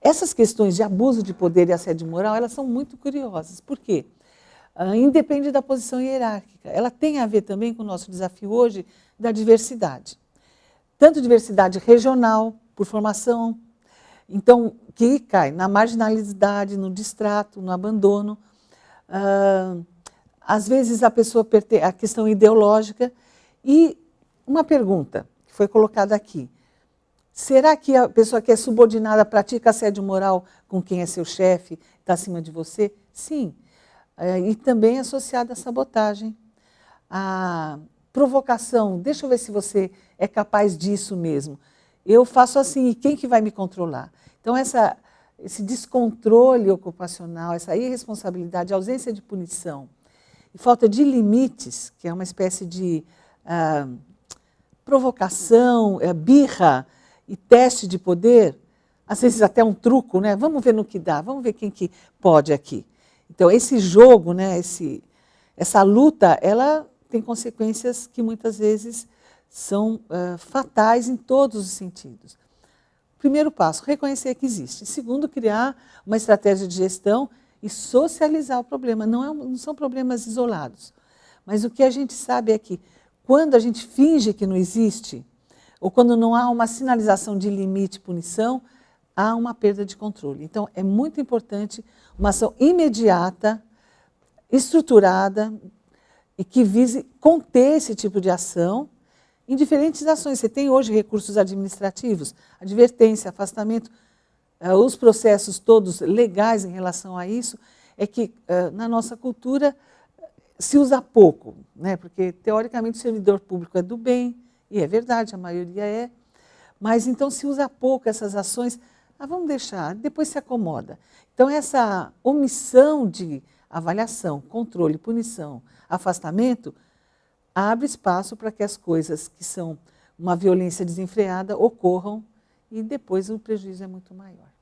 essas questões de abuso de poder e assédio moral, elas são muito curiosas. Por quê? Uh, independe da posição hierárquica. Ela tem a ver também com o nosso desafio hoje da diversidade. Tanto diversidade regional, por formação, então, que cai na marginalidade, no distrato, no abandono. Uh, às vezes a pessoa a questão ideológica. E uma pergunta que foi colocada aqui. Será que a pessoa que é subordinada pratica assédio moral com quem é seu chefe, está acima de você? Sim. É, e também associada à sabotagem, à provocação. Deixa eu ver se você é capaz disso mesmo. Eu faço assim, e quem que vai me controlar? Então, essa, esse descontrole ocupacional, essa irresponsabilidade, ausência de punição falta de limites, que é uma espécie de ah, provocação, é, birra, e teste de poder, às vezes até um truco, né? Vamos ver no que dá, vamos ver quem que pode aqui. Então, esse jogo, né, esse, essa luta, ela tem consequências que muitas vezes são uh, fatais em todos os sentidos. Primeiro passo, reconhecer que existe. Segundo, criar uma estratégia de gestão e socializar o problema. Não, é, não são problemas isolados. Mas o que a gente sabe é que quando a gente finge que não existe, ou quando não há uma sinalização de limite punição, há uma perda de controle. Então, é muito importante uma ação imediata, estruturada e que vise conter esse tipo de ação em diferentes ações. Você tem hoje recursos administrativos, advertência, afastamento, uh, os processos todos legais em relação a isso, é que uh, na nossa cultura se usa pouco, né? porque teoricamente o servidor público é do bem, e é verdade, a maioria é. Mas então se usa pouco essas ações, ah, vamos deixar, depois se acomoda. Então essa omissão de avaliação, controle, punição, afastamento, abre espaço para que as coisas que são uma violência desenfreada ocorram e depois o prejuízo é muito maior.